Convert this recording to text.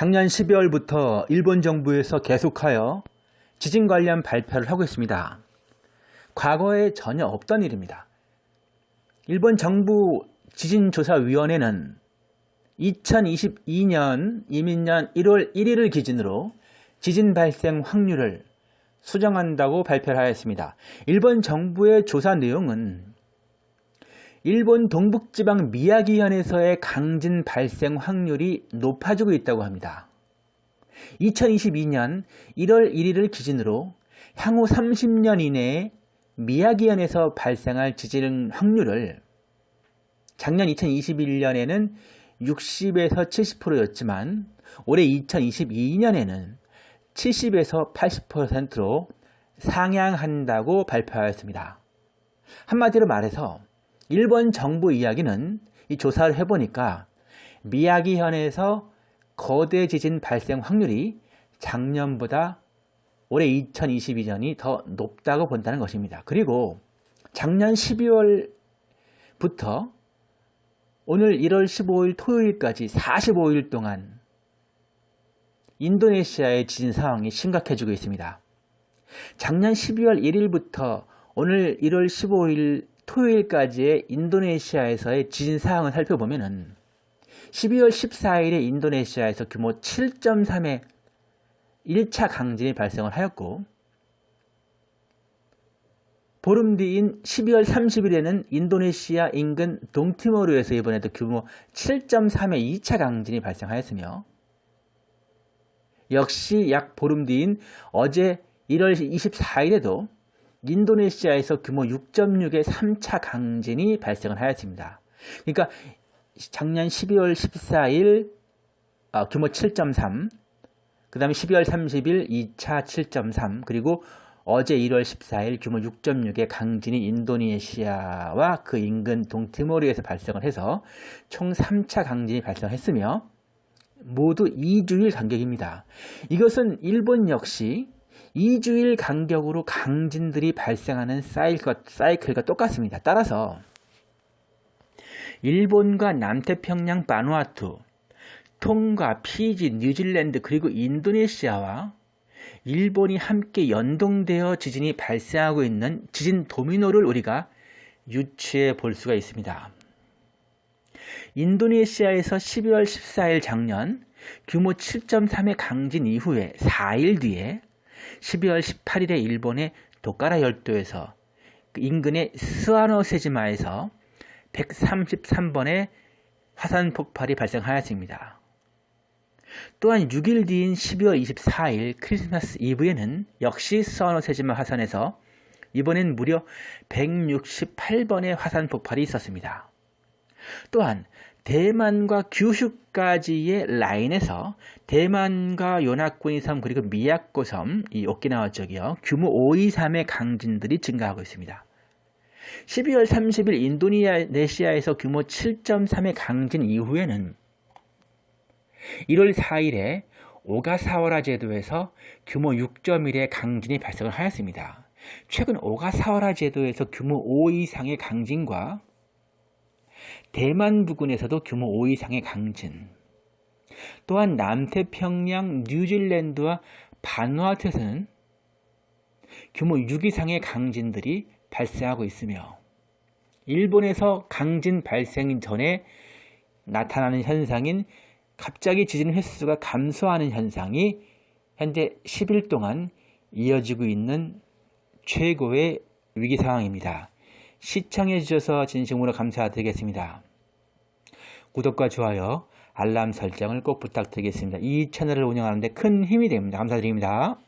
작년 12월부터 일본 정부에서 계속하여 지진 관련 발표를 하고 있습니다. 과거에 전혀 없던 일입니다. 일본 정부 지진조사위원회는 2022년 이민년 1월 1일을 기준으로 지진 발생 확률을 수정한다고 발표를 하였습니다. 일본 정부의 조사 내용은 일본 동북지방 미야기현에서의 강진 발생 확률이 높아지고 있다고 합니다. 2022년 1월 1일을 기준으로 향후 30년 이내에 미야기현에서 발생할 지진 확률을 작년 2021년에는 60에서 70%였지만 올해 2022년에는 70에서 80%로 상향한다고 발표하였습니다. 한마디로 말해서 일본 정부 이야기는 이 조사를 해보니까 미야기현에서 거대 지진 발생 확률이 작년보다 올해 2022년이 더 높다고 본다는 것입니다. 그리고 작년 12월부터 오늘 1월 15일 토요일까지 45일 동안 인도네시아의 지진 상황이 심각해지고 있습니다. 작년 12월 1일부터 오늘 1월 15일 토요일까지의 인도네시아에서의 지진 사항을 살펴보면 12월 14일에 인도네시아에서 규모 7.3의 1차 강진이 발생을 하였고 보름 뒤인 12월 30일에는 인도네시아 인근 동티모르에서 이번에도 규모 7.3의 2차 강진이 발생하였으며 역시 약 보름 뒤인 어제 1월 24일에도 인도네시아에서 규모 6.6의 3차 강진이 발생을 하였습니다. 그러니까 작년 12월 14일 어, 규모 7.3, 그 다음에 12월 30일 2차 7.3, 그리고 어제 1월 14일 규모 6.6의 강진이 인도네시아와 그 인근 동티모르에서 발생을 해서 총 3차 강진이 발생했으며 모두 2주일 간격입니다. 이것은 일본 역시 2주일 간격으로 강진들이 발생하는 사이클과, 똑같습니다. 따라서 일본과 남태평양 바누아투, 통과 피지, 뉴질랜드 그리고 인도네시아와 일본이 함께 연동되어 지진이 발생하고 있는 지진 도미노를 우리가 유추해 볼 수가 있습니다. 인도네시아에서 12월 14일 작년 규모 7.3의 강진 이후에 4일 뒤에 12월 18일에 일본의 도카라 열도에서 그 인근의 스와노세지마에서 133번의 화산 폭발이 발생하였습니다. 또한 6일 뒤인 12월 24일 크리스마스 이브에는 역시 스와노세지마 화산에서 이번엔 무려 168번의 화산 폭발이 있었습니다. 또한 대만과 규슈까지의 라인에서 대만과 요나쿠니 섬 그리고 미야코 섬, 이 오키나와 쪽이요. 규모 5.23의 강진들이 증가하고 있습니다. 12월 30일 인도네시아에서 규모 7.3의 강진 이후에는 1월 4일에 오가사와라 제도에서 규모 6.1의 강진이 발생을 하였습니다. 최근 오가사와라 제도에서 규모 5 이상의 강진과 대만 부근에서도 규모 5 이상의 강진 또한 남태평양 뉴질랜드와 바누아투에서는 규모 6 이상의 강진들이 발생하고 있으며 일본에서 강진 발생 전에 나타나는 현상인 갑자기 지진 횟수가 감소하는 현상이 현재 10일 동안 이어지고 있는 최고의 위기 상황입니다. 시청해 주셔서 진심으로 감사드리겠습니다. 구독과 좋아요, 알람 설정을 꼭 부탁드리겠습니다. 이 채널을 운영하는데 큰 힘이 됩니다. 감사드립니다.